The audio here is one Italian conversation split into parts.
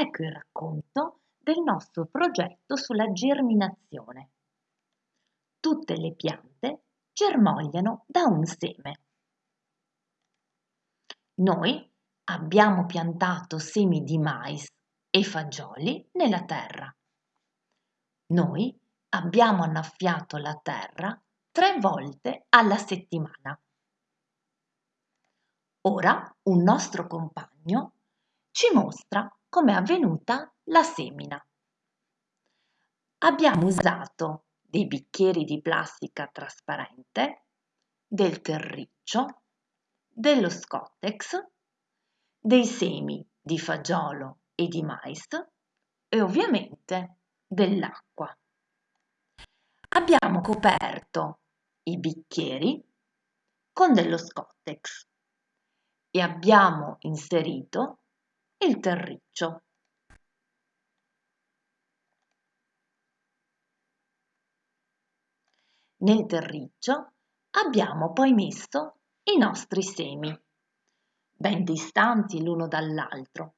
ecco il racconto del nostro progetto sulla germinazione. Tutte le piante germogliano da un seme. Noi abbiamo piantato semi di mais e fagioli nella terra. Noi abbiamo annaffiato la terra tre volte alla settimana. Ora un nostro compagno ci mostra come è avvenuta la semina. Abbiamo usato dei bicchieri di plastica trasparente, del terriccio, dello scottex, dei semi di fagiolo e di mais e ovviamente dell'acqua. Abbiamo coperto i bicchieri con dello scottex e abbiamo inserito il terriccio. Nel terriccio abbiamo poi messo i nostri semi, ben distanti l'uno dall'altro.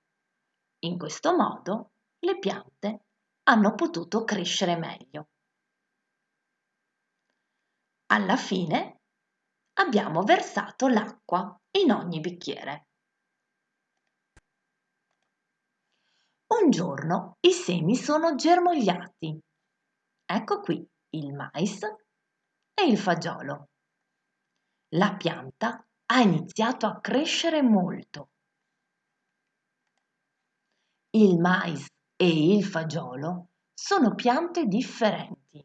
In questo modo le piante hanno potuto crescere meglio. Alla fine abbiamo versato l'acqua in ogni bicchiere. Un giorno i semi sono germogliati. Ecco qui il mais e il fagiolo. La pianta ha iniziato a crescere molto. Il mais e il fagiolo sono piante differenti.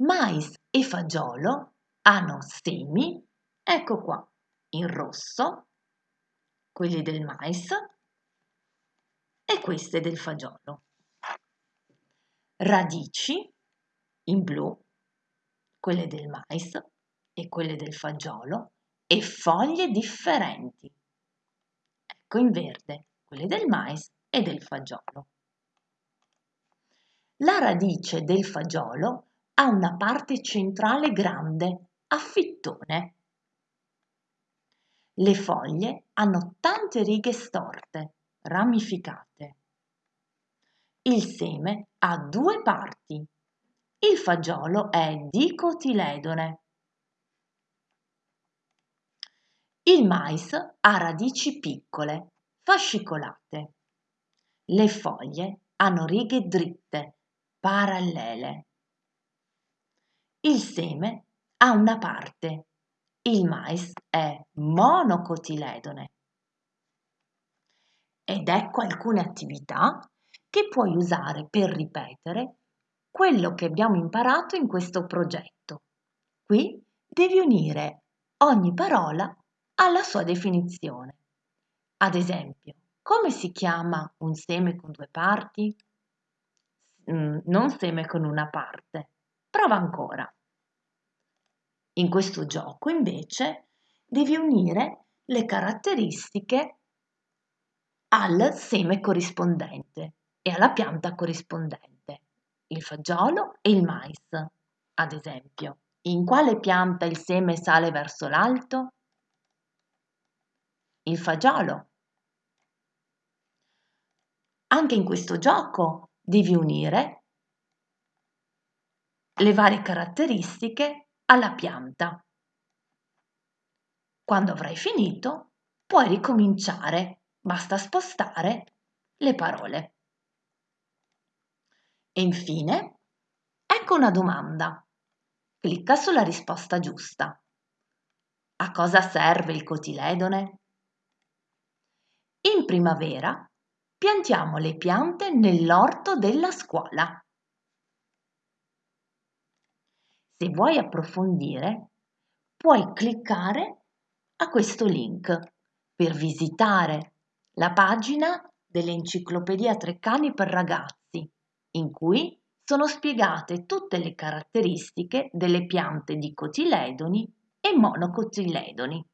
Mais e fagiolo hanno semi, ecco qua, in rosso quelli del mais e queste del fagiolo. Radici in blu, quelle del mais e quelle del fagiolo e foglie differenti. Ecco in verde quelle del mais e del fagiolo. La radice del fagiolo ha una parte centrale grande, a fittone, le foglie hanno tante righe storte, ramificate. Il seme ha due parti. Il fagiolo è dicotiledone. Il mais ha radici piccole, fascicolate. Le foglie hanno righe dritte, parallele. Il seme ha una parte, il mais è monocotiledone. Ed ecco alcune attività che puoi usare per ripetere quello che abbiamo imparato in questo progetto. Qui devi unire ogni parola alla sua definizione. Ad esempio, come si chiama un seme con due parti? Mm, non seme con una parte. Prova ancora. In questo gioco invece devi unire le caratteristiche al seme corrispondente e alla pianta corrispondente, il fagiolo e il mais, ad esempio. In quale pianta il seme sale verso l'alto? Il fagiolo. Anche in questo gioco devi unire le varie caratteristiche alla pianta. Quando avrai finito, puoi ricominciare, basta spostare le parole. E infine, ecco una domanda. Clicca sulla risposta giusta. A cosa serve il cotiledone? In primavera piantiamo le piante nell'orto della scuola. Se vuoi approfondire, puoi cliccare a questo link per visitare la pagina dell'Enciclopedia Treccani per ragazzi, in cui sono spiegate tutte le caratteristiche delle piante dicotiledoni e monocotiledoni.